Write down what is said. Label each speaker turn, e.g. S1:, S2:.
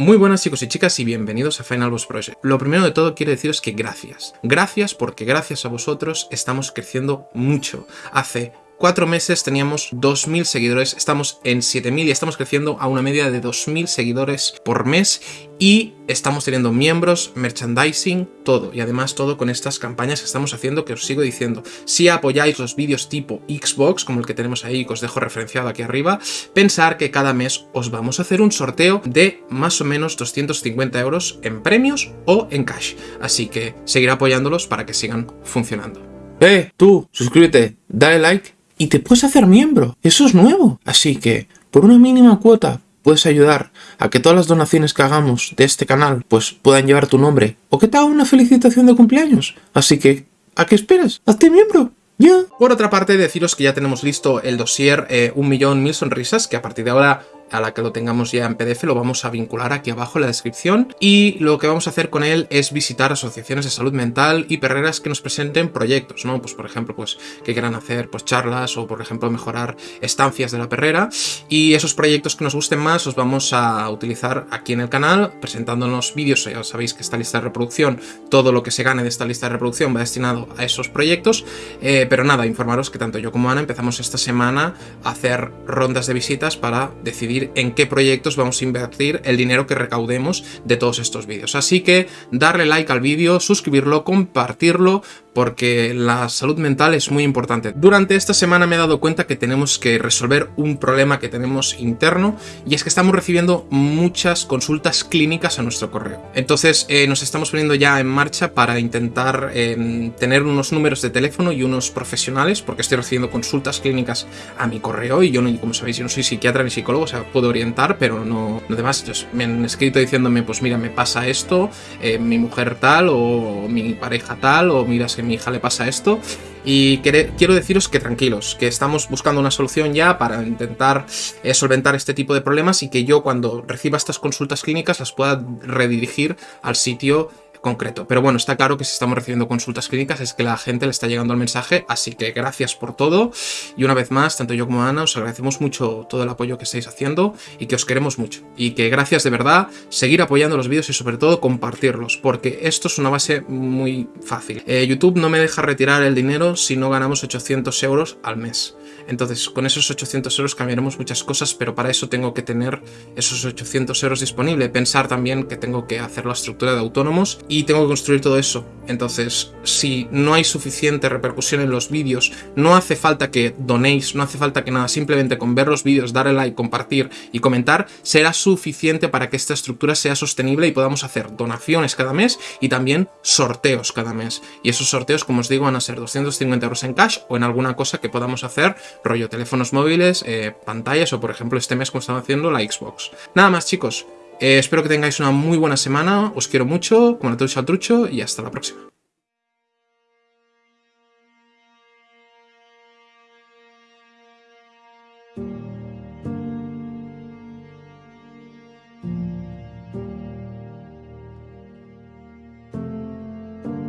S1: Muy buenas chicos y chicas y bienvenidos a Final Boss Project. Lo primero de todo quiero deciros que gracias. Gracias porque gracias a vosotros estamos creciendo mucho. Hace cuatro meses teníamos 2.000 seguidores, estamos en 7.000 y estamos creciendo a una media de 2.000 seguidores por mes y estamos teniendo miembros, merchandising, todo. Y además todo con estas campañas que estamos haciendo que os sigo diciendo. Si apoyáis los vídeos tipo Xbox, como el que tenemos ahí que os dejo referenciado aquí arriba, pensar que cada mes os vamos a hacer un sorteo de más o menos 250 euros en premios o en cash. Así que seguir apoyándolos para que sigan funcionando.
S2: ¡Eh, tú! Suscríbete, dale like y te puedes hacer miembro. Eso es nuevo. Así que, por una mínima cuota, puedes ayudar a que todas las donaciones que hagamos de este canal pues puedan llevar tu nombre o que te haga una felicitación de cumpleaños. Así que, ¿a qué esperas? ¡Hazte miembro! ¡Ya!
S1: Por otra parte, deciros que ya tenemos listo el dossier eh, Un Millón Mil Sonrisas, que a partir de ahora a la que lo tengamos ya en PDF lo vamos a vincular aquí abajo en la descripción. Y lo que vamos a hacer con él es visitar asociaciones de salud mental y perreras que nos presenten proyectos, ¿no? Pues por ejemplo, pues que quieran hacer pues charlas o por ejemplo mejorar estancias de la perrera. Y esos proyectos que nos gusten más los vamos a utilizar aquí en el canal presentándonos vídeos, ya sabéis que esta lista de reproducción, todo lo que se gane de esta lista de reproducción va destinado a esos proyectos, eh, pero nada, informaros que tanto yo como Ana empezamos esta semana a hacer rondas de visitas para decidir en qué proyectos vamos a invertir el dinero que recaudemos de todos estos vídeos. Así que darle like al vídeo, suscribirlo, compartirlo, porque la salud mental es muy importante. Durante esta semana me he dado cuenta que tenemos que resolver un problema que tenemos interno y es que estamos recibiendo muchas consultas clínicas a nuestro correo. Entonces eh, nos estamos poniendo ya en marcha para intentar em, tener unos números de teléfono y unos profesionales porque estoy recibiendo consultas clínicas a mi correo y yo, como sabéis, yo no soy psiquiatra ni psicólogo, o sea, puedo orientar, pero no, no demás. Entonces me han escrito diciéndome, pues mira, me pasa esto, eh, mi mujer tal o mi pareja tal o mira, mi hija le pasa esto. Y quiero deciros que tranquilos, que estamos buscando una solución ya para intentar eh, solventar este tipo de problemas y que yo cuando reciba estas consultas clínicas las pueda redirigir al sitio concreto. Pero bueno, está claro que si estamos recibiendo consultas clínicas es que la gente le está llegando el mensaje, así que gracias por todo. Y una vez más, tanto yo como Ana, os agradecemos mucho todo el apoyo que estáis haciendo y que os queremos mucho. Y que gracias de verdad, seguir apoyando los vídeos y sobre todo compartirlos, porque esto es una base muy fácil. Eh, YouTube no me deja retirar el dinero si no ganamos 800 euros al mes. Entonces, con esos 800 euros cambiaremos muchas cosas, pero para eso tengo que tener esos 800 euros disponibles. Pensar también que tengo que hacer la estructura de autónomos y tengo que construir todo eso. Entonces, si no hay suficiente repercusión en los vídeos, no hace falta que donéis, no hace falta que nada, simplemente con ver los vídeos, darle like, compartir y comentar, será suficiente para que esta estructura sea sostenible y podamos hacer donaciones cada mes y también sorteos cada mes. Y esos sorteos, como os digo, van a ser 250 euros en cash o en alguna cosa que podamos hacer, rollo teléfonos móviles, eh, pantallas o por ejemplo este mes como estamos haciendo la Xbox. Nada más chicos, eh, espero que tengáis una muy buena semana, os quiero mucho, como la al trucho y hasta la próxima.